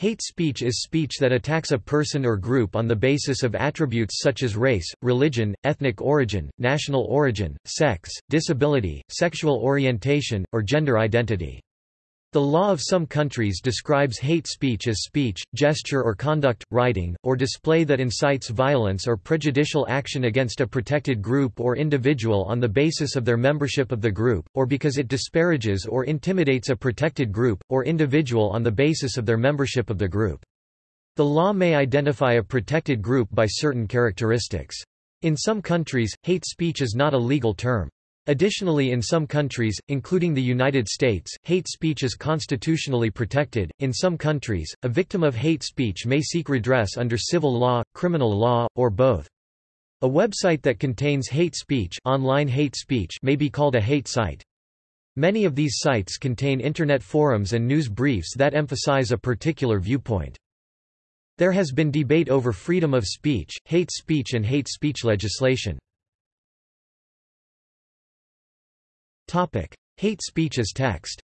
Hate speech is speech that attacks a person or group on the basis of attributes such as race, religion, ethnic origin, national origin, sex, disability, sexual orientation, or gender identity. The law of some countries describes hate speech as speech, gesture or conduct, writing, or display that incites violence or prejudicial action against a protected group or individual on the basis of their membership of the group, or because it disparages or intimidates a protected group, or individual on the basis of their membership of the group. The law may identify a protected group by certain characteristics. In some countries, hate speech is not a legal term. Additionally in some countries, including the United States, hate speech is constitutionally protected. In some countries, a victim of hate speech may seek redress under civil law, criminal law, or both. A website that contains hate speech, online hate speech may be called a hate site. Many of these sites contain internet forums and news briefs that emphasize a particular viewpoint. There has been debate over freedom of speech, hate speech and hate speech legislation. Hate speech as text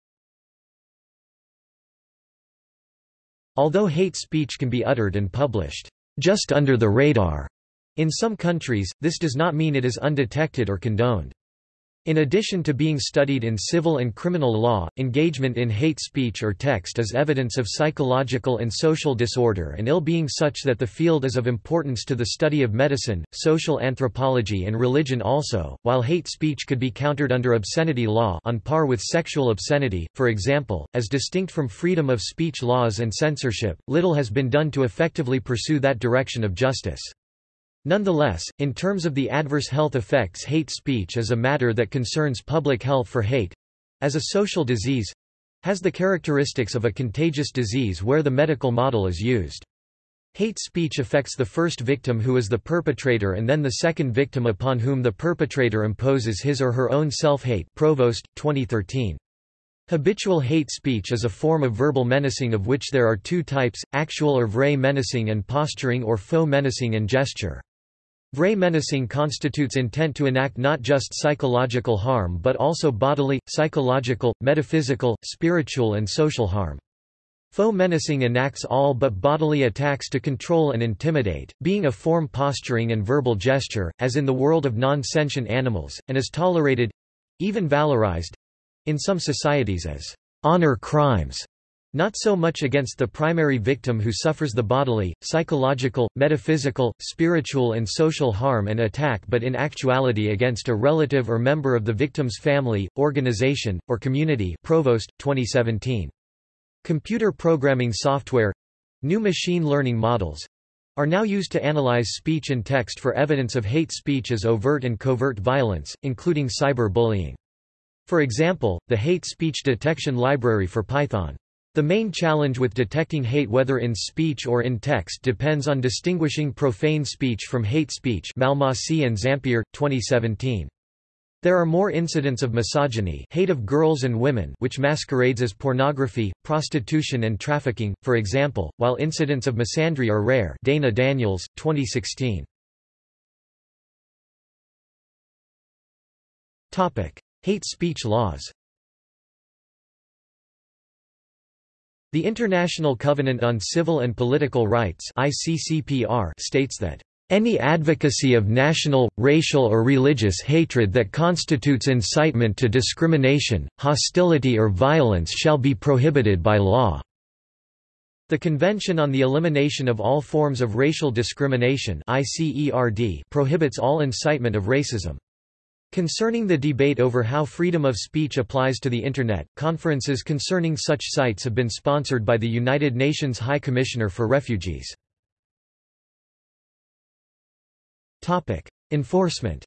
Although hate speech can be uttered and published just under the radar in some countries, this does not mean it is undetected or condoned. In addition to being studied in civil and criminal law, engagement in hate speech or text is evidence of psychological and social disorder and ill-being such that the field is of importance to the study of medicine, social anthropology and religion also. While hate speech could be countered under obscenity law on par with sexual obscenity, for example, as distinct from freedom of speech laws and censorship, little has been done to effectively pursue that direction of justice. Nonetheless, in terms of the adverse health effects hate speech is a matter that concerns public health for hate—as a social disease—has the characteristics of a contagious disease where the medical model is used. Hate speech affects the first victim who is the perpetrator and then the second victim upon whom the perpetrator imposes his or her own self-hate Provost, 2013. Habitual hate speech is a form of verbal menacing of which there are two types, actual or vrai menacing and posturing or faux menacing and gesture. Vrai menacing constitutes intent to enact not just psychological harm but also bodily, psychological, metaphysical, spiritual and social harm. Faux menacing enacts all but bodily attacks to control and intimidate, being a form posturing and verbal gesture, as in the world of non-sentient animals, and is tolerated—even valorized—in some societies as honor crimes. Not so much against the primary victim who suffers the bodily, psychological, metaphysical, spiritual and social harm and attack but in actuality against a relative or member of the victim's family, organization, or community Provost, 2017. Computer programming software new machine learning models are now used to analyze speech and text for evidence of hate speech as overt and covert violence, including cyber-bullying. For example, the Hate Speech Detection Library for Python the main challenge with detecting hate whether in speech or in text depends on distinguishing profane speech from hate speech Malmasi and Zampieri, 2017. There are more incidents of misogyny hate of girls and women which masquerades as pornography, prostitution and trafficking, for example, while incidents of misandry are rare Dana Daniels, 2016. Hate speech laws The International Covenant on Civil and Political Rights states that any advocacy of national, racial or religious hatred that constitutes incitement to discrimination, hostility or violence shall be prohibited by law." The Convention on the Elimination of All Forms of Racial Discrimination prohibits all incitement of racism. Concerning the debate over how freedom of speech applies to the Internet, conferences concerning such sites have been sponsored by the United Nations High Commissioner for Refugees. Enforcement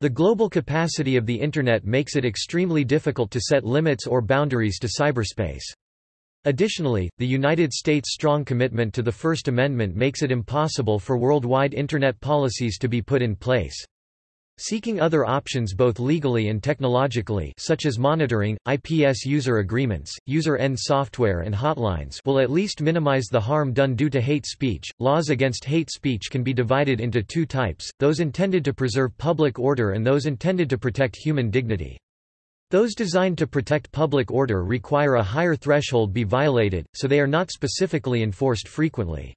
The global capacity of the Internet makes it extremely difficult to set limits or boundaries to cyberspace. Additionally, the United States' strong commitment to the First Amendment makes it impossible for worldwide Internet policies to be put in place. Seeking other options both legally and technologically such as monitoring, IPS user agreements, user-end software and hotlines will at least minimize the harm done due to hate speech. Laws against hate speech can be divided into two types, those intended to preserve public order and those intended to protect human dignity. Those designed to protect public order require a higher threshold be violated, so they are not specifically enforced frequently.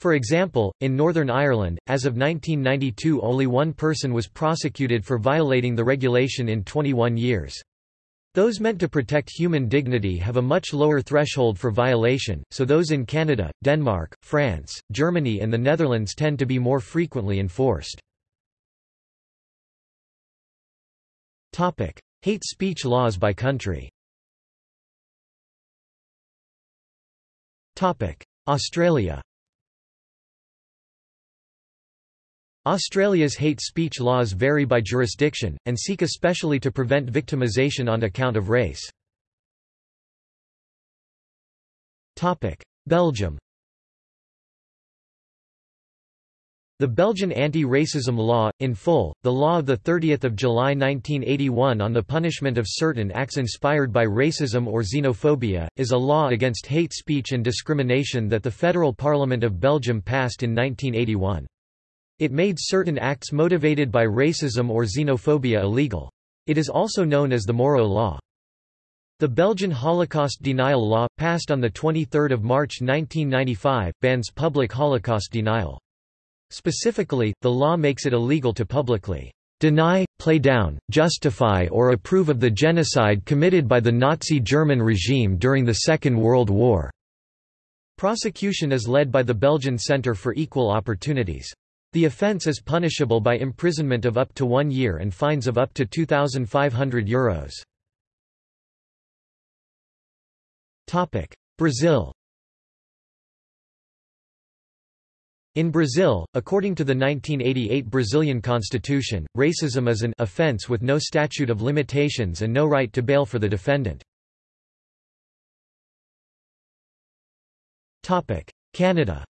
For example, in Northern Ireland, as of 1992 only one person was prosecuted for violating the regulation in 21 years. Those meant to protect human dignity have a much lower threshold for violation, so those in Canada, Denmark, France, Germany and the Netherlands tend to be more frequently enforced. Hate speech laws by country. Australia. Australia's hate speech laws vary by jurisdiction, and seek especially to prevent victimisation on account of race. Belgium The Belgian anti-racism law, in full, the law of 30 July 1981 on the punishment of certain acts inspired by racism or xenophobia, is a law against hate speech and discrimination that the Federal Parliament of Belgium passed in 1981. It made certain acts motivated by racism or xenophobia illegal. It is also known as the Moureaux Law. The Belgian Holocaust Denial Law, passed on 23 March 1995, bans public Holocaust denial. Specifically, the law makes it illegal to publicly deny, play down, justify or approve of the genocide committed by the Nazi German regime during the Second World War." Prosecution is led by the Belgian Centre for Equal Opportunities. The offence is punishable by imprisonment of up to one year and fines of up to €2,500. Brazil In Brazil, according to the 1988 Brazilian constitution, racism is an offense with no statute of limitations and no right to bail for the defendant. Canada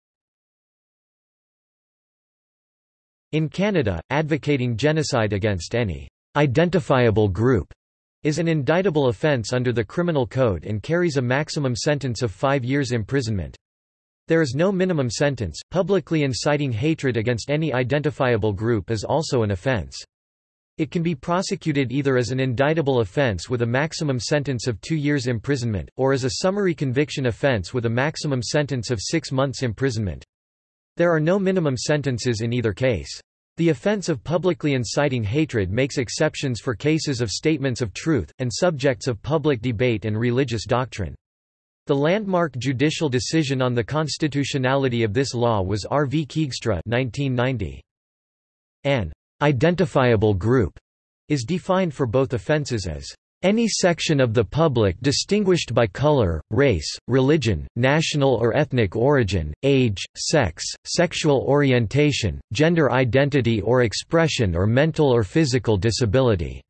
In Canada, advocating genocide against any identifiable group is an indictable offence under the Criminal Code and carries a maximum sentence of five years imprisonment. There is no minimum sentence. Publicly inciting hatred against any identifiable group is also an offense. It can be prosecuted either as an indictable offense with a maximum sentence of two years imprisonment, or as a summary conviction offense with a maximum sentence of six months imprisonment. There are no minimum sentences in either case. The offense of publicly inciting hatred makes exceptions for cases of statements of truth, and subjects of public debate and religious doctrine. The landmark judicial decision on the constitutionality of this law was R. v. Keegstra 1990. An identifiable group is defined for both offences as any section of the public distinguished by color, race, religion, national or ethnic origin, age, sex, sexual orientation, gender identity or expression or mental or physical disability.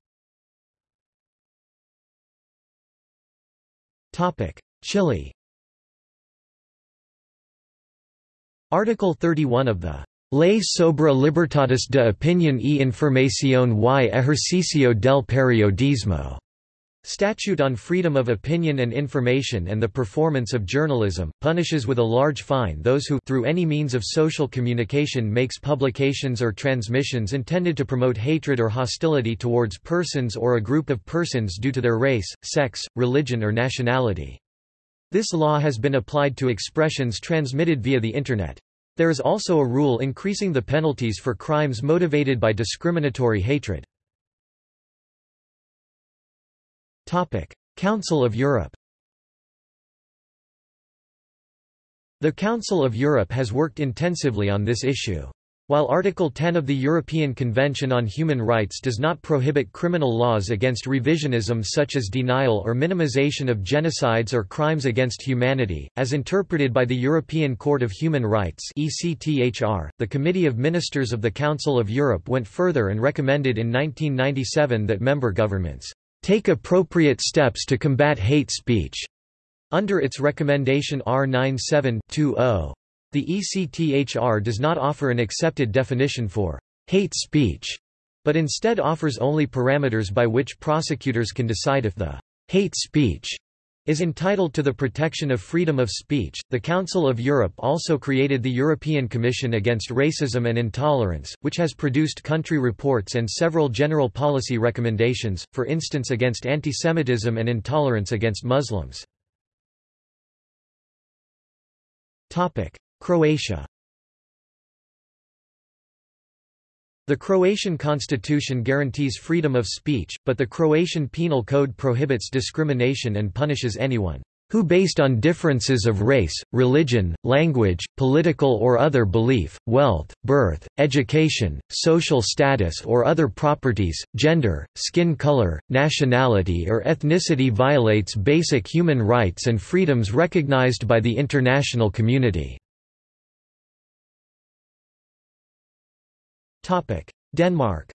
Chile Article 31 of the Ley sobre libertades de opinión y información y ejercicio del periodismo Statute on Freedom of Opinion and Information and the Performance of Journalism, punishes with a large fine those who through any means of social communication makes publications or transmissions intended to promote hatred or hostility towards persons or a group of persons due to their race, sex, religion or nationality. This law has been applied to expressions transmitted via the Internet. There is also a rule increasing the penalties for crimes motivated by discriminatory hatred. Council of Europe The Council of Europe has worked intensively on this issue. While Article 10 of the European Convention on Human Rights does not prohibit criminal laws against revisionism such as denial or minimization of genocides or crimes against humanity, as interpreted by the European Court of Human Rights the Committee of Ministers of the Council of Europe went further and recommended in 1997 that member governments take appropriate steps to combat hate speech. Under its recommendation R97-20, the ECTHR does not offer an accepted definition for hate speech, but instead offers only parameters by which prosecutors can decide if the hate speech is entitled to the protection of freedom of speech. The Council of Europe also created the European Commission Against Racism and Intolerance, which has produced country reports and several general policy recommendations, for instance against antisemitism and intolerance against Muslims. Croatia The Croatian constitution guarantees freedom of speech, but the Croatian Penal Code prohibits discrimination and punishes anyone who based on differences of race, religion, language, political or other belief, wealth, birth, education, social status or other properties, gender, skin color, nationality or ethnicity violates basic human rights and freedoms recognized by the international community. Denmark.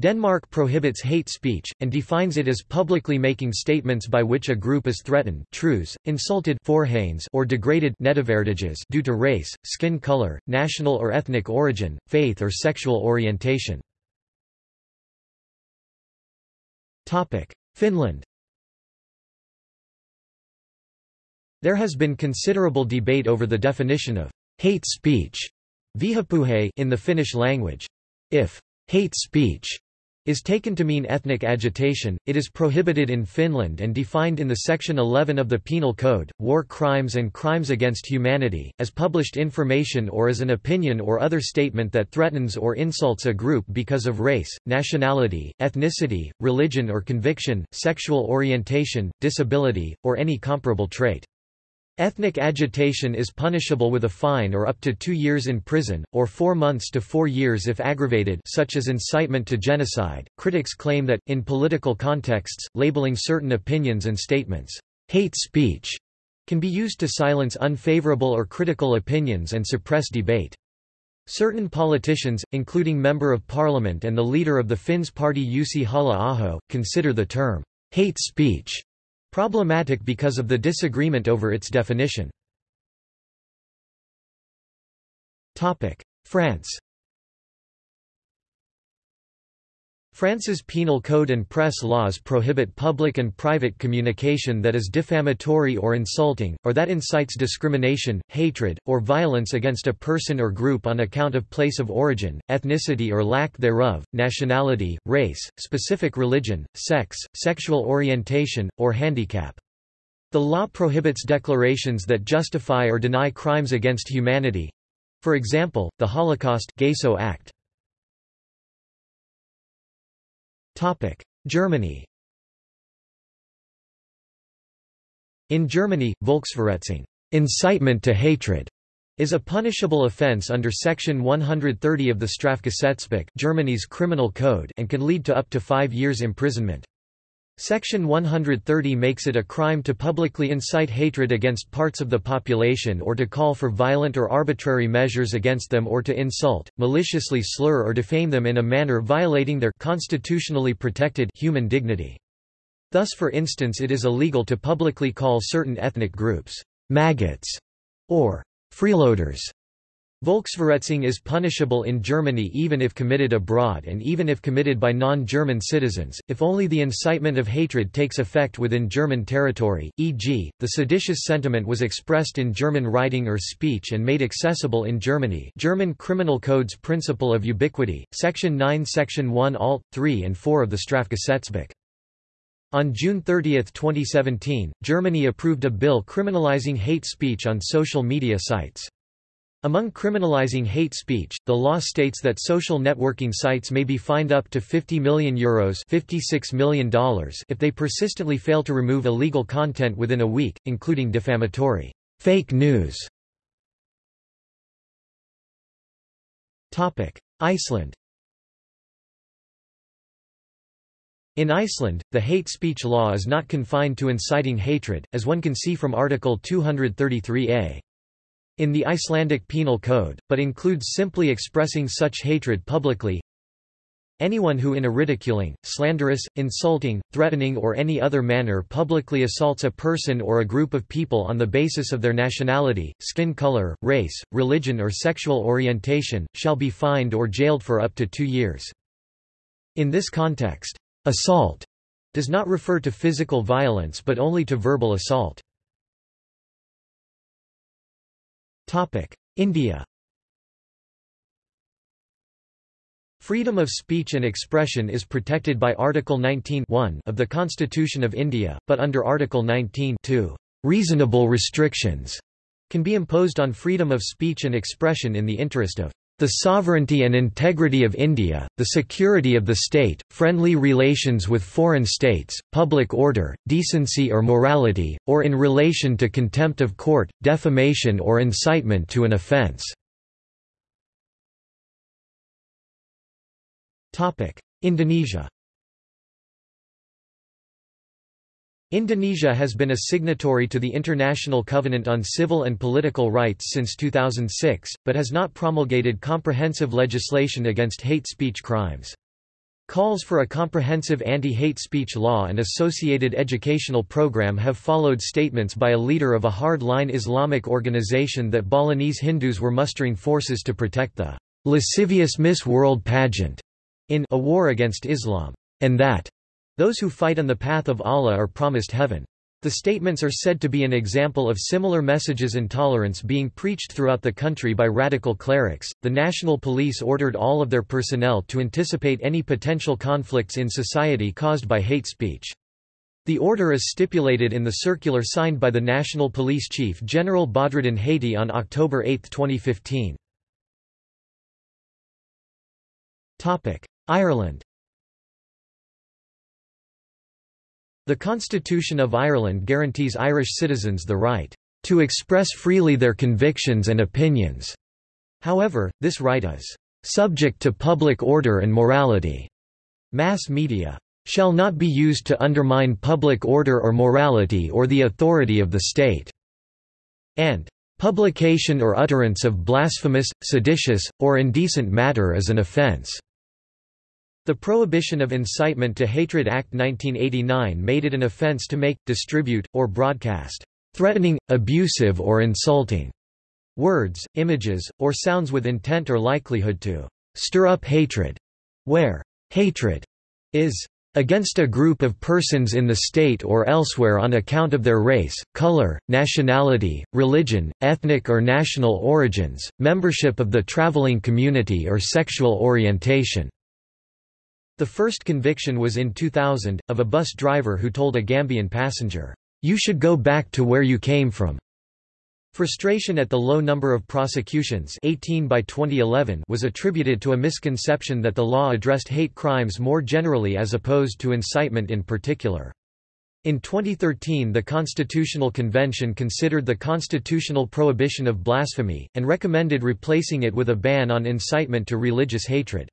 Denmark prohibits hate speech, and defines it as publicly making statements by which a group is threatened trues, insulted or degraded due to race, skin color, national or ethnic origin, faith or sexual orientation. Finland. There has been considerable debate over the definition of hate speech in the Finnish language. If hate speech is taken to mean ethnic agitation, it is prohibited in Finland and defined in the Section 11 of the Penal Code, War Crimes and Crimes Against Humanity, as published information or as an opinion or other statement that threatens or insults a group because of race, nationality, ethnicity, religion or conviction, sexual orientation, disability, or any comparable trait. Ethnic agitation is punishable with a fine or up to two years in prison, or four months to four years if aggravated such as incitement to genocide. Critics claim that, in political contexts, labeling certain opinions and statements, hate speech, can be used to silence unfavorable or critical opinions and suppress debate. Certain politicians, including Member of Parliament and the leader of the Finns party Jussi Halla-aho, consider the term, hate speech Problematic because of the disagreement over its definition. France France's penal code and press laws prohibit public and private communication that is defamatory or insulting, or that incites discrimination, hatred, or violence against a person or group on account of place of origin, ethnicity or lack thereof, nationality, race, specific religion, sex, sexual orientation, or handicap. The law prohibits declarations that justify or deny crimes against humanity—for example, the Holocaust Act. Germany In Germany, Volksverhetzung incitement to hatred, is a punishable offense under Section 130 of the Strafgesetzbuch Germany's criminal code and can lead to up to five years imprisonment. Section 130 makes it a crime to publicly incite hatred against parts of the population or to call for violent or arbitrary measures against them or to insult, maliciously slur or defame them in a manner violating their constitutionally protected human dignity. Thus for instance it is illegal to publicly call certain ethnic groups maggots or freeloaders Volksverhetzung is punishable in Germany even if committed abroad and even if committed by non-German citizens, if only the incitement of hatred takes effect within German territory, e.g., the seditious sentiment was expressed in German writing or speech and made accessible in Germany German Criminal Code's principle of ubiquity, Section 9 Section 1 Alt. 3 and 4 of the Strafgesetzbuch. On June 30, 2017, Germany approved a bill criminalizing hate speech on social media sites. Among criminalizing hate speech, the law states that social networking sites may be fined up to €50 million, Euros $56 million if they persistently fail to remove illegal content within a week, including defamatory fake news. Iceland In Iceland, the hate speech law is not confined to inciting hatred, as one can see from Article 233a in the Icelandic Penal Code, but includes simply expressing such hatred publicly. Anyone who in a ridiculing, slanderous, insulting, threatening or any other manner publicly assaults a person or a group of people on the basis of their nationality, skin color, race, religion or sexual orientation, shall be fined or jailed for up to two years. In this context, assault does not refer to physical violence but only to verbal assault. India. Freedom of speech and expression is protected by Article 19 of the Constitution of India, but under Article 19 reasonable restrictions can be imposed on freedom of speech and expression in the interest of the sovereignty and integrity of India, the security of the state, friendly relations with foreign states, public order, decency or morality, or in relation to contempt of court, defamation or incitement to an offence." Indonesia Indonesia has been a signatory to the International Covenant on Civil and Political Rights since 2006, but has not promulgated comprehensive legislation against hate speech crimes. Calls for a comprehensive anti-hate speech law and associated educational program have followed statements by a leader of a hard-line Islamic organization that Balinese Hindus were mustering forces to protect the lascivious Miss World pageant in A War Against Islam, and that those who fight on the path of Allah are promised heaven. The statements are said to be an example of similar messages intolerance being preached throughout the country by radical clerics. The national police ordered all of their personnel to anticipate any potential conflicts in society caused by hate speech. The order is stipulated in the circular signed by the National Police Chief General Badrodin Haiti on October 8, 2015. Ireland The Constitution of Ireland guarantees Irish citizens the right to express freely their convictions and opinions. However, this right is subject to public order and morality. Mass media shall not be used to undermine public order or morality or the authority of the state, and publication or utterance of blasphemous, seditious, or indecent matter is an offence. The Prohibition of Incitement to Hatred Act 1989 made it an offence to make, distribute, or broadcast threatening, abusive or insulting words, images, or sounds with intent or likelihood to stir up hatred, where hatred is against a group of persons in the state or elsewhere on account of their race, color, nationality, religion, ethnic or national origins, membership of the traveling community or sexual orientation. The first conviction was in 2000, of a bus driver who told a Gambian passenger, "'You should go back to where you came from'". Frustration at the low number of prosecutions 18 by 2011 was attributed to a misconception that the law addressed hate crimes more generally as opposed to incitement in particular. In 2013 the Constitutional Convention considered the constitutional prohibition of blasphemy, and recommended replacing it with a ban on incitement to religious hatred.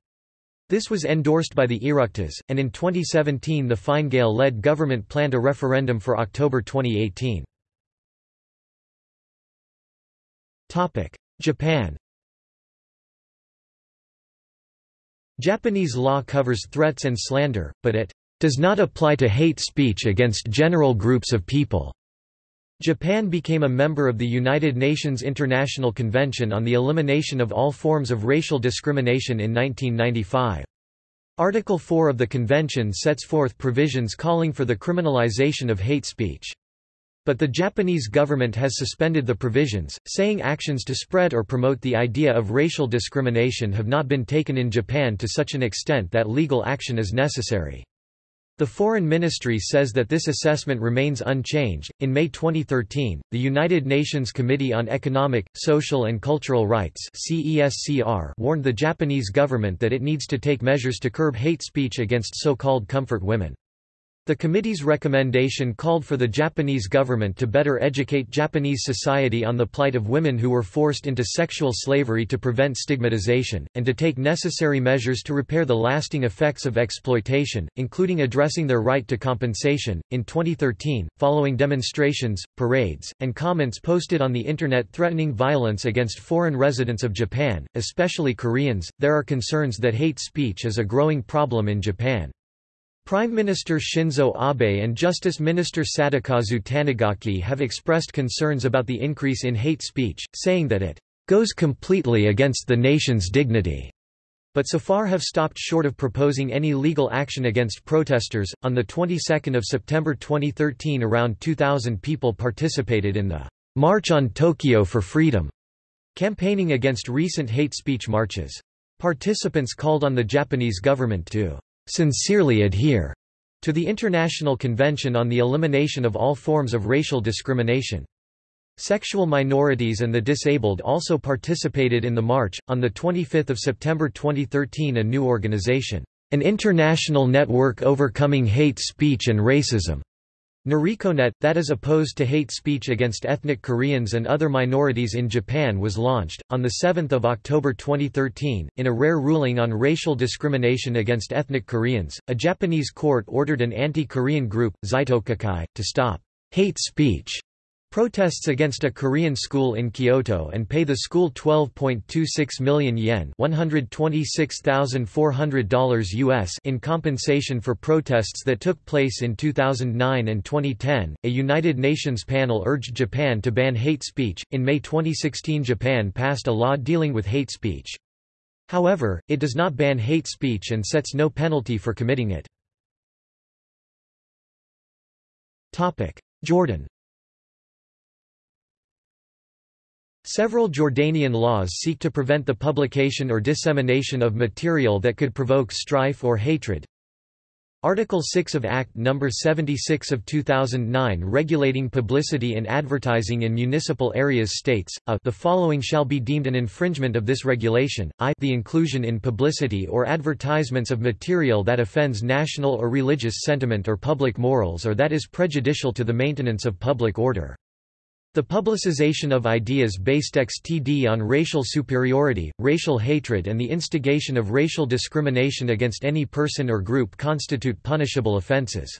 This was endorsed by the Oireachtas, and in 2017 the Fine Gael-led government planned a referendum for October 2018. Japan Japanese law covers threats and slander, but it does not apply to hate speech against general groups of people. Japan became a member of the United Nations International Convention on the Elimination of All Forms of Racial Discrimination in 1995. Article 4 of the convention sets forth provisions calling for the criminalization of hate speech. But the Japanese government has suspended the provisions, saying actions to spread or promote the idea of racial discrimination have not been taken in Japan to such an extent that legal action is necessary. The Foreign Ministry says that this assessment remains unchanged. In May 2013, the United Nations Committee on Economic, Social and Cultural Rights (CESCR) warned the Japanese government that it needs to take measures to curb hate speech against so-called comfort women. The committee's recommendation called for the Japanese government to better educate Japanese society on the plight of women who were forced into sexual slavery to prevent stigmatization, and to take necessary measures to repair the lasting effects of exploitation, including addressing their right to compensation. In 2013, following demonstrations, parades, and comments posted on the Internet threatening violence against foreign residents of Japan, especially Koreans, there are concerns that hate speech is a growing problem in Japan. Prime Minister Shinzo Abe and Justice Minister Sadakazu Tanigaki have expressed concerns about the increase in hate speech, saying that it goes completely against the nation's dignity. but so far have stopped short of proposing any legal action against protesters. On the 22nd of September 2013, around 2000 people participated in the March on Tokyo for Freedom, campaigning against recent hate speech marches. Participants called on the Japanese government to sincerely adhere to the International Convention on the Elimination of All Forms of Racial Discrimination. Sexual minorities and the disabled also participated in the march. On the 25th of September 2013, a new organization, an international network overcoming hate speech and racism, Norikoenet, that is opposed to hate speech against ethnic Koreans and other minorities in Japan was launched. On 7 October 2013, in a rare ruling on racial discrimination against ethnic Koreans, a Japanese court ordered an anti-Korean group, Zaitokukai, to stop hate speech protests against a Korean school in Kyoto and pay the school 12.26 million yen $126,400 US in compensation for protests that took place in 2009 and 2010. A United Nations panel urged Japan to ban hate speech. In May 2016, Japan passed a law dealing with hate speech. However, it does not ban hate speech and sets no penalty for committing it. Jordan Several Jordanian laws seek to prevent the publication or dissemination of material that could provoke strife or hatred. Article 6 of Act No. 76 of 2009 regulating publicity and advertising in municipal areas states, a the following shall be deemed an infringement of this regulation, i the inclusion in publicity or advertisements of material that offends national or religious sentiment or public morals or that is prejudicial to the maintenance of public order. The publicization of ideas based XTD on racial superiority, racial hatred and the instigation of racial discrimination against any person or group constitute punishable offenses.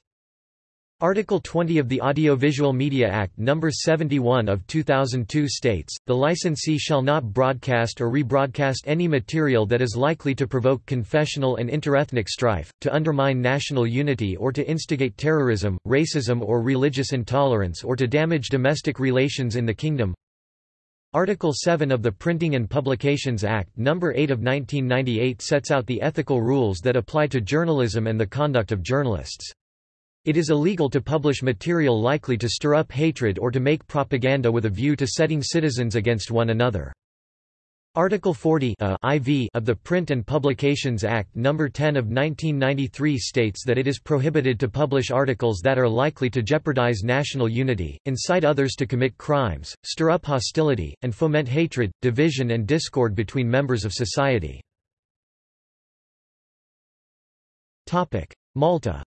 Article 20 of the Audiovisual Media Act No. 71 of 2002 states, the licensee shall not broadcast or rebroadcast any material that is likely to provoke confessional and interethnic strife, to undermine national unity or to instigate terrorism, racism or religious intolerance or to damage domestic relations in the kingdom. Article 7 of the Printing and Publications Act No. 8 of 1998 sets out the ethical rules that apply to journalism and the conduct of journalists. It is illegal to publish material likely to stir up hatred or to make propaganda with a view to setting citizens against one another. Article 40 uh, IV of the Print and Publications Act No. 10 of 1993 states that it is prohibited to publish articles that are likely to jeopardize national unity, incite others to commit crimes, stir up hostility, and foment hatred, division and discord between members of society. Malta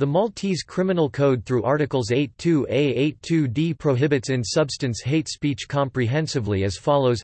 The Maltese Criminal Code through Articles 82a 82d prohibits in substance hate speech comprehensively as follows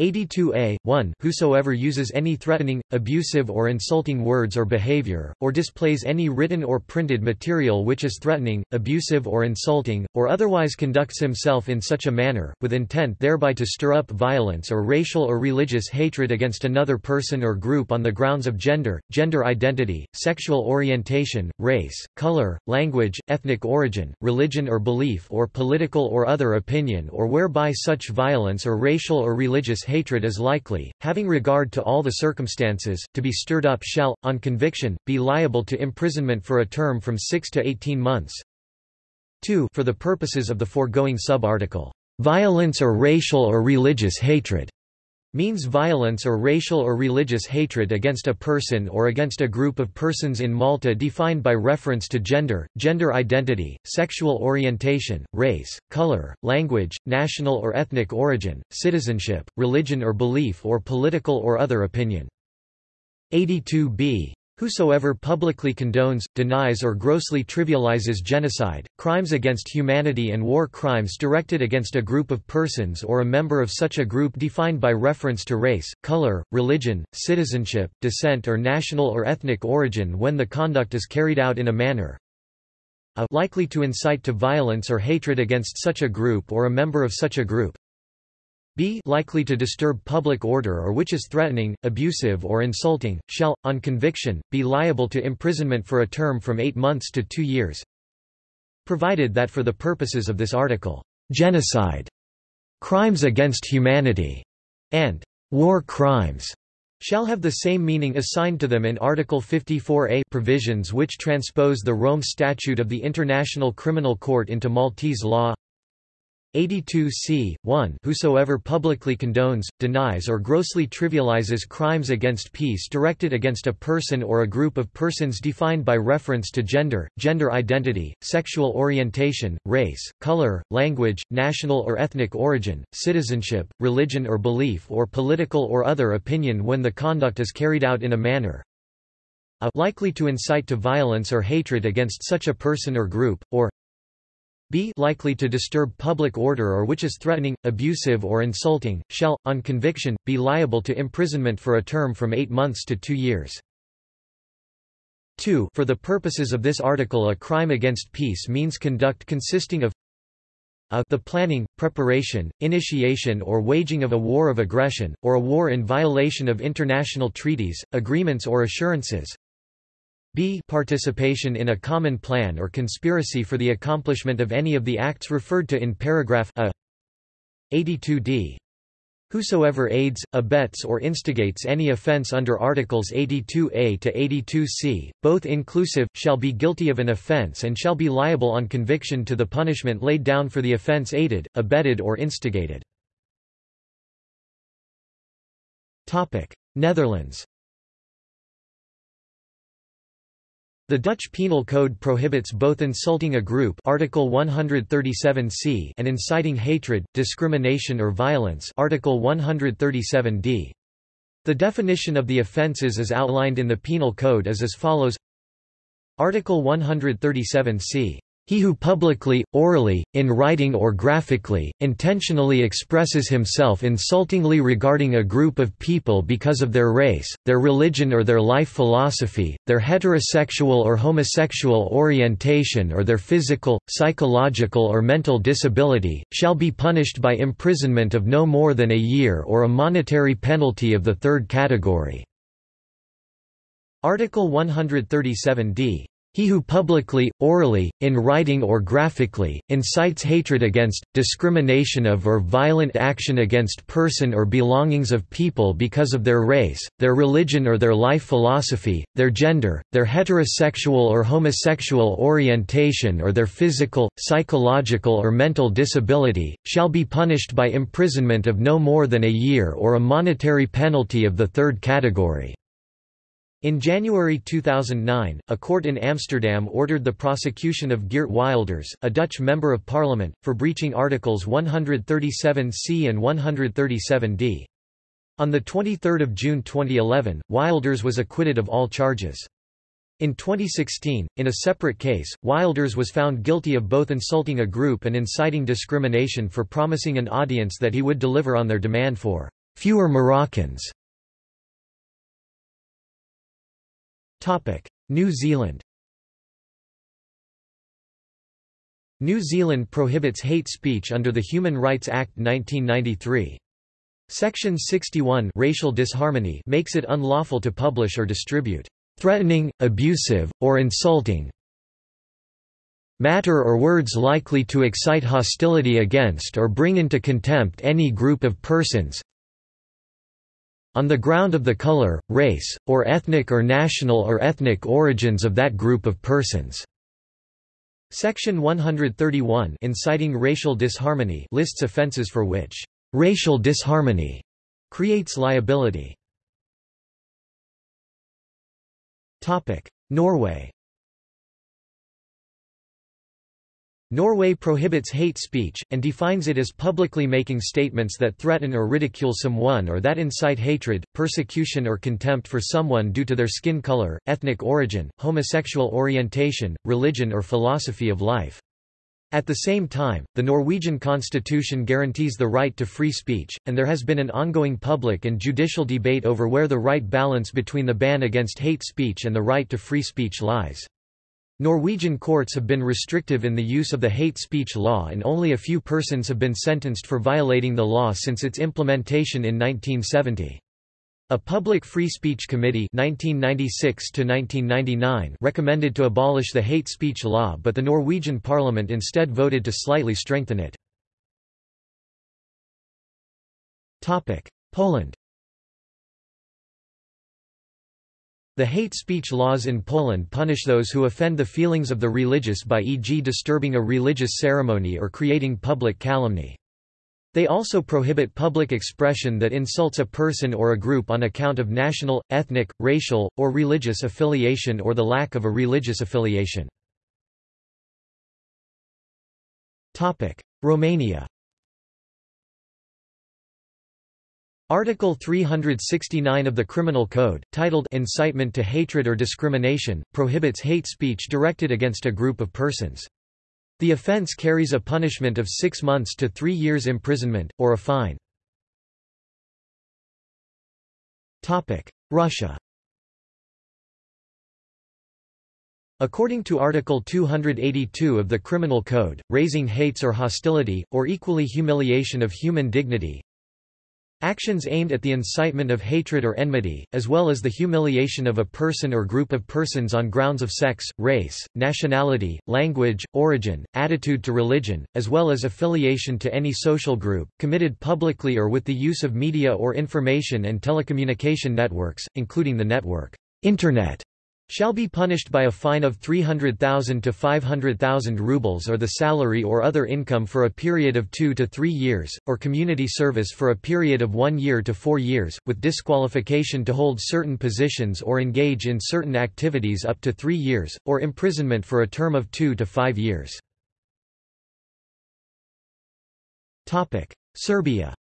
82a, 1 Whosoever uses any threatening, abusive or insulting words or behavior, or displays any written or printed material which is threatening, abusive or insulting, or otherwise conducts himself in such a manner, with intent thereby to stir up violence or racial or religious hatred against another person or group on the grounds of gender, gender identity, sexual orientation, race, color, language, ethnic origin, religion or belief or political or other opinion or whereby such violence or racial or religious hatred is likely, having regard to all the circumstances, to be stirred up shall, on conviction, be liable to imprisonment for a term from 6 to 18 months. 2 For the purposes of the foregoing sub-article, violence or racial or religious hatred means violence or racial or religious hatred against a person or against a group of persons in Malta defined by reference to gender, gender identity, sexual orientation, race, color, language, national or ethnic origin, citizenship, religion or belief or political or other opinion. 82b Whosoever publicly condones, denies or grossly trivializes genocide, crimes against humanity and war crimes directed against a group of persons or a member of such a group defined by reference to race, color, religion, citizenship, descent or national or ethnic origin when the conduct is carried out in a manner a likely to incite to violence or hatred against such a group or a member of such a group, b likely to disturb public order or which is threatening, abusive or insulting, shall, on conviction, be liable to imprisonment for a term from eight months to two years provided that for the purposes of this article, genocide, crimes against humanity, and war crimes shall have the same meaning assigned to them in Article 54a provisions which transpose the Rome Statute of the International Criminal Court into Maltese law 82 c. 1 Whosoever publicly condones, denies or grossly trivializes crimes against peace directed against a person or a group of persons defined by reference to gender, gender identity, sexual orientation, race, color, language, national or ethnic origin, citizenship, religion or belief or political or other opinion when the conduct is carried out in a manner a likely to incite to violence or hatred against such a person or group, or b likely to disturb public order or which is threatening, abusive or insulting, shall, on conviction, be liable to imprisonment for a term from eight months to two years. 2 For the purposes of this article a crime against peace means conduct consisting of a the planning, preparation, initiation or waging of a war of aggression, or a war in violation of international treaties, agreements or assurances, b. Participation in a common plan or conspiracy for the accomplishment of any of the acts referred to in paragraph a. 82d Whosoever aids, abets or instigates any offense under Articles 82a to 82c, both inclusive, shall be guilty of an offense and shall be liable on conviction to the punishment laid down for the offense aided, abetted or instigated. Netherlands The Dutch Penal Code prohibits both insulting a group Article 137c and inciting hatred, discrimination or violence Article 137d. The definition of the offences as outlined in the Penal Code is as follows Article 137c he who publicly, orally, in writing or graphically, intentionally expresses himself insultingly regarding a group of people because of their race, their religion or their life philosophy, their heterosexual or homosexual orientation or their physical, psychological or mental disability, shall be punished by imprisonment of no more than a year or a monetary penalty of the third category. Article 137d he who publicly, orally, in writing or graphically, incites hatred against, discrimination of or violent action against person or belongings of people because of their race, their religion or their life philosophy, their gender, their heterosexual or homosexual orientation or their physical, psychological or mental disability, shall be punished by imprisonment of no more than a year or a monetary penalty of the third category. In January 2009, a court in Amsterdam ordered the prosecution of Geert Wilders, a Dutch Member of Parliament, for breaching Articles 137c and 137d. On 23 June 2011, Wilders was acquitted of all charges. In 2016, in a separate case, Wilders was found guilty of both insulting a group and inciting discrimination for promising an audience that he would deliver on their demand for fewer Moroccans. New Zealand New Zealand prohibits hate speech under the Human Rights Act 1993. Section 61 racial disharmony makes it unlawful to publish or distribute threatening, abusive, or insulting matter or words likely to excite hostility against or bring into contempt any group of persons, on the ground of the color, race, or ethnic or national or ethnic origins of that group of persons. Section 131 inciting racial disharmony lists offences for which racial disharmony creates liability. Norway Norway prohibits hate speech, and defines it as publicly making statements that threaten or ridicule someone or that incite hatred, persecution or contempt for someone due to their skin color, ethnic origin, homosexual orientation, religion or philosophy of life. At the same time, the Norwegian constitution guarantees the right to free speech, and there has been an ongoing public and judicial debate over where the right balance between the ban against hate speech and the right to free speech lies. Norwegian courts have been restrictive in the use of the hate speech law and only a few persons have been sentenced for violating the law since its implementation in 1970. A Public Free Speech Committee 1996 recommended to abolish the hate speech law but the Norwegian parliament instead voted to slightly strengthen it. Poland The hate speech laws in Poland punish those who offend the feelings of the religious by e.g. disturbing a religious ceremony or creating public calumny. They also prohibit public expression that insults a person or a group on account of national, ethnic, racial, or religious affiliation or the lack of a religious affiliation. Romania Article 369 of the Criminal Code, titled Incitement to Hatred or Discrimination, prohibits hate speech directed against a group of persons. The offence carries a punishment of six months to three years imprisonment, or a fine. Russia According to Article 282 of the Criminal Code, raising hates or hostility, or equally humiliation of human dignity, Actions aimed at the incitement of hatred or enmity, as well as the humiliation of a person or group of persons on grounds of sex, race, nationality, language, origin, attitude to religion, as well as affiliation to any social group, committed publicly or with the use of media or information and telecommunication networks, including the network Internet shall be punished by a fine of 300,000 to 500,000 rubles or the salary or other income for a period of two to three years, or community service for a period of one year to four years, with disqualification to hold certain positions or engage in certain activities up to three years, or imprisonment for a term of two to five years. Serbia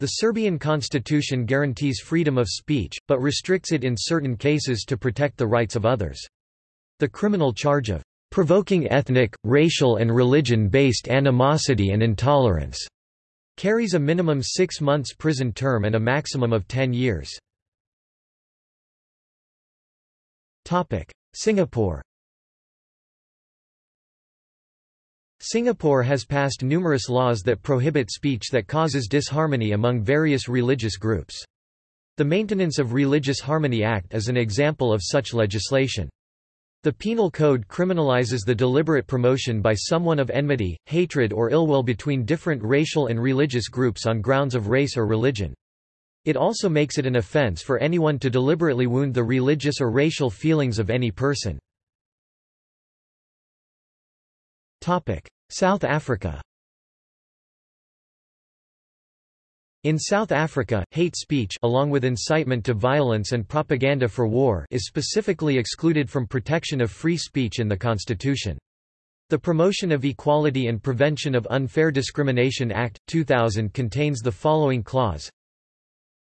The Serbian constitution guarantees freedom of speech, but restricts it in certain cases to protect the rights of others. The criminal charge of provoking ethnic, racial and religion-based animosity and intolerance carries a minimum six months prison term and a maximum of ten years. Singapore Singapore has passed numerous laws that prohibit speech that causes disharmony among various religious groups. The Maintenance of Religious Harmony Act is an example of such legislation. The Penal Code criminalizes the deliberate promotion by someone of enmity, hatred or ill will between different racial and religious groups on grounds of race or religion. It also makes it an offense for anyone to deliberately wound the religious or racial feelings of any person. South Africa. In South Africa, hate speech along with incitement to violence and propaganda for war is specifically excluded from protection of free speech in the constitution. The Promotion of Equality and Prevention of Unfair Discrimination Act, 2000 contains the following clause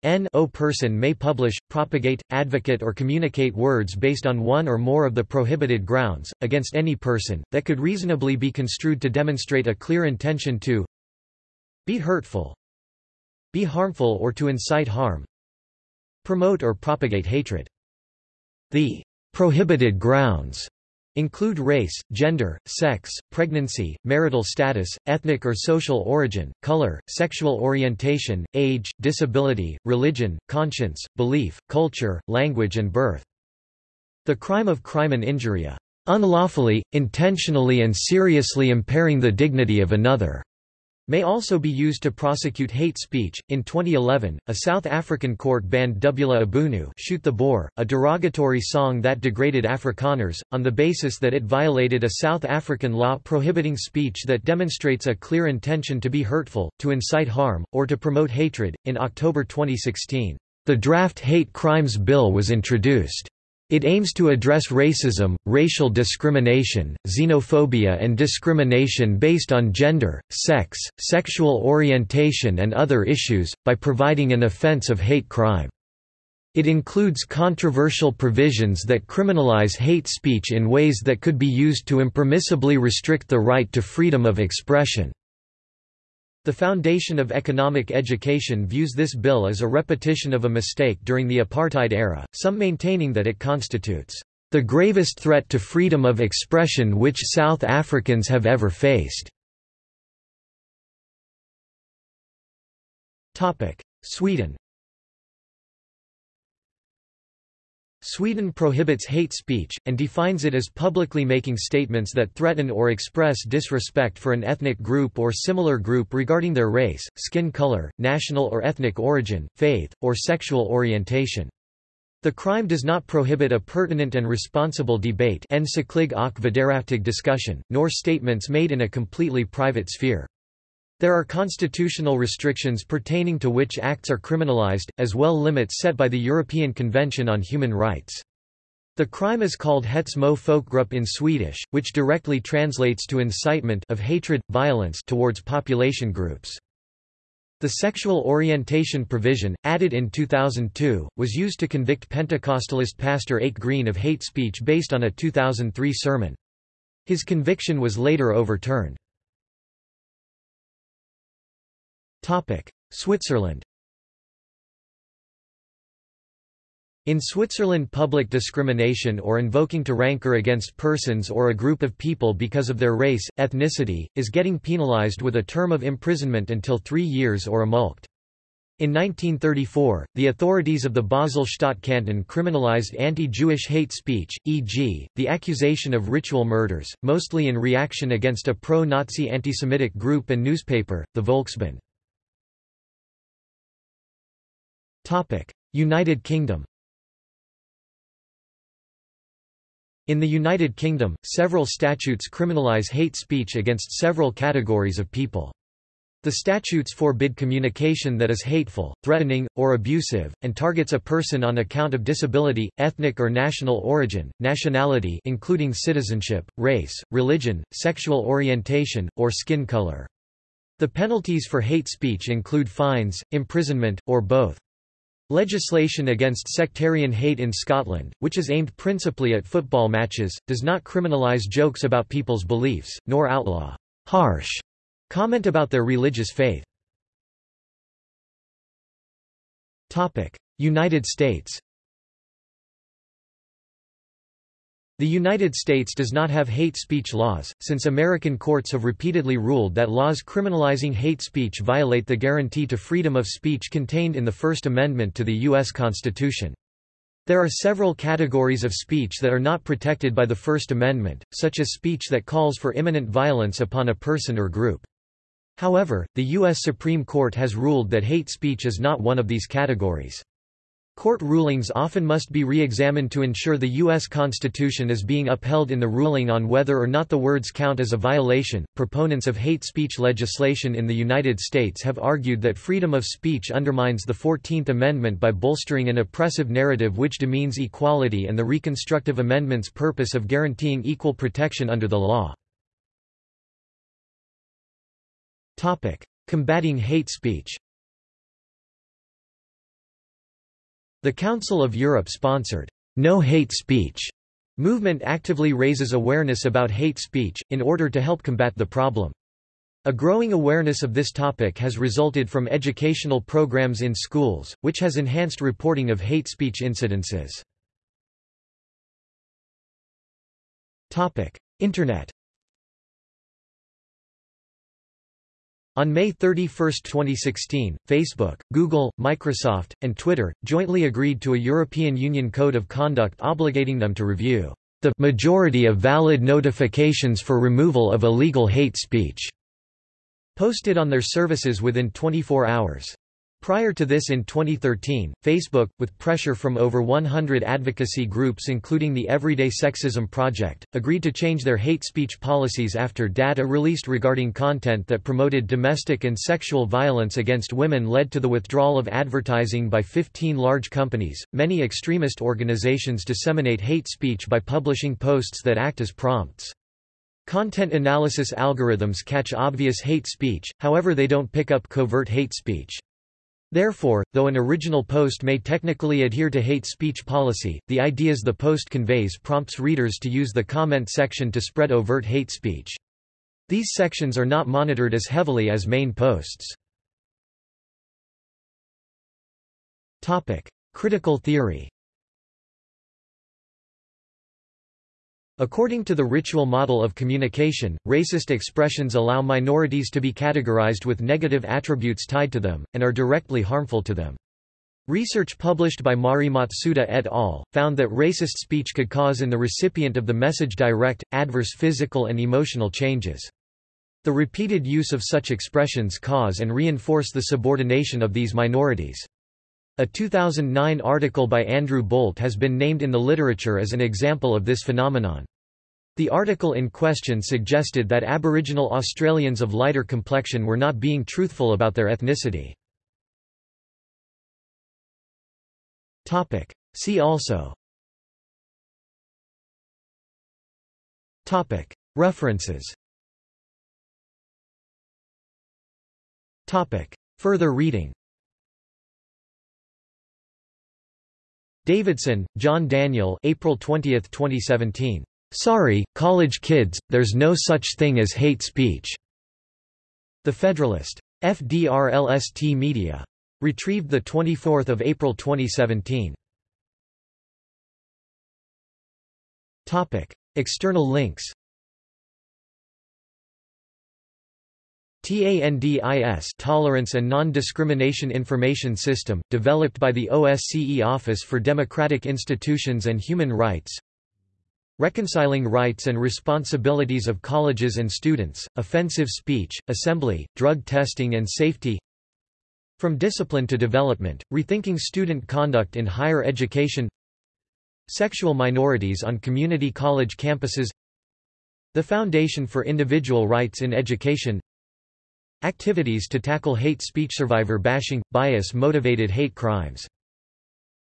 N o person may publish, propagate, advocate or communicate words based on one or more of the prohibited grounds, against any person, that could reasonably be construed to demonstrate a clear intention to be hurtful, be harmful or to incite harm, promote or propagate hatred. The prohibited grounds include race, gender, sex, pregnancy, marital status, ethnic or social origin, color, sexual orientation, age, disability, religion, conscience, belief, culture, language and birth. The crime of crime crimen injuria, unlawfully, intentionally and seriously impairing the dignity of another, may also be used to prosecute hate speech. In 2011, a South African court banned Dubula iBhunu shoot the Boer, a derogatory song that degraded Afrikaners, on the basis that it violated a South African law prohibiting speech that demonstrates a clear intention to be hurtful, to incite harm, or to promote hatred. In October 2016, the draft Hate Crimes Bill was introduced. It aims to address racism, racial discrimination, xenophobia and discrimination based on gender, sex, sexual orientation and other issues, by providing an offense of hate crime. It includes controversial provisions that criminalize hate speech in ways that could be used to impermissibly restrict the right to freedom of expression. The Foundation of Economic Education views this bill as a repetition of a mistake during the apartheid era, some maintaining that it constitutes the gravest threat to freedom of expression which South Africans have ever faced. Sweden Sweden prohibits hate speech, and defines it as publicly making statements that threaten or express disrespect for an ethnic group or similar group regarding their race, skin color, national or ethnic origin, faith, or sexual orientation. The crime does not prohibit a pertinent and responsible debate discussion, nor statements made in a completely private sphere. There are constitutional restrictions pertaining to which acts are criminalized, as well limits set by the European Convention on Human Rights. The crime is called hets folkgrupp in Swedish, which directly translates to incitement of hatred, violence towards population groups. The sexual orientation provision, added in 2002, was used to convict Pentecostalist pastor Ake Green of hate speech based on a 2003 sermon. His conviction was later overturned. Switzerland In Switzerland public discrimination or invoking to rancor against persons or a group of people because of their race, ethnicity, is getting penalized with a term of imprisonment until three years or a mulct. In 1934, the authorities of the Basel-Stadt canton criminalized anti-Jewish hate speech, e.g., the accusation of ritual murders, mostly in reaction against a pro-Nazi antisemitic group and newspaper, the Volksbund. United Kingdom In the United Kingdom, several statutes criminalise hate speech against several categories of people. The statutes forbid communication that is hateful, threatening, or abusive, and targets a person on account of disability, ethnic or national origin, nationality including citizenship, race, religion, sexual orientation, or skin color. The penalties for hate speech include fines, imprisonment, or both. Legislation against sectarian hate in Scotland, which is aimed principally at football matches, does not criminalise jokes about people's beliefs, nor outlaw harsh comment about their religious faith. United States The United States does not have hate speech laws, since American courts have repeatedly ruled that laws criminalizing hate speech violate the guarantee to freedom of speech contained in the First Amendment to the U.S. Constitution. There are several categories of speech that are not protected by the First Amendment, such as speech that calls for imminent violence upon a person or group. However, the U.S. Supreme Court has ruled that hate speech is not one of these categories. Court rulings often must be re-examined to ensure the U.S. Constitution is being upheld in the ruling on whether or not the words count as a violation. Proponents of hate speech legislation in the United States have argued that freedom of speech undermines the 14th Amendment by bolstering an oppressive narrative which demeans equality and the Reconstructive Amendment's purpose of guaranteeing equal protection under the law. Combating hate speech The Council of Europe sponsored No Hate Speech movement actively raises awareness about hate speech, in order to help combat the problem. A growing awareness of this topic has resulted from educational programs in schools, which has enhanced reporting of hate speech incidences. Internet On May 31, 2016, Facebook, Google, Microsoft, and Twitter, jointly agreed to a European Union Code of Conduct obligating them to review the majority of valid notifications for removal of illegal hate speech, posted on their services within 24 hours. Prior to this in 2013, Facebook, with pressure from over 100 advocacy groups including the Everyday Sexism Project, agreed to change their hate speech policies after data released regarding content that promoted domestic and sexual violence against women led to the withdrawal of advertising by 15 large companies. Many extremist organizations disseminate hate speech by publishing posts that act as prompts. Content analysis algorithms catch obvious hate speech, however they don't pick up covert hate speech. Therefore, though an original post may technically adhere to hate speech policy, the ideas the post conveys prompts readers to use the comment section to spread overt hate speech. These sections are not monitored as heavily as main posts. Topic: Critical theory According to the ritual model of communication, racist expressions allow minorities to be categorized with negative attributes tied to them, and are directly harmful to them. Research published by Mari Matsuda et al. found that racist speech could cause in the recipient of the message direct, adverse physical and emotional changes. The repeated use of such expressions cause and reinforce the subordination of these minorities. A 2009 article by Andrew Bolt has been named in the literature as an example of this phenomenon. The article in question suggested that Aboriginal Australians of lighter complexion were not being truthful about their ethnicity. See also. References. Further reading. Davidson, John Daniel April 20, 2017. Sorry, college kids, there's no such thing as hate speech. The Federalist. FDRLST Media. Retrieved 24 April 2017. External links TANDIS Tolerance and Non-Discrimination Information System, developed by the OSCE Office for Democratic Institutions and Human Rights Reconciling Rights and Responsibilities of Colleges and Students, Offensive Speech, Assembly, Drug Testing and Safety. From Discipline to Development, Rethinking Student Conduct in Higher Education. Sexual Minorities on Community College Campuses. The Foundation for Individual Rights in Education. Activities to tackle hate speech survivor bashing, bias-motivated hate crimes.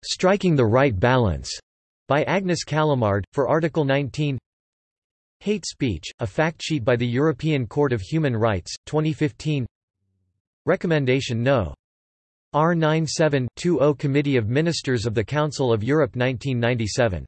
Striking the Right Balance, by Agnes Callamard, for Article 19 Hate Speech, a fact sheet by the European Court of Human Rights, 2015 Recommendation No. R97-20 Committee of Ministers of the Council of Europe 1997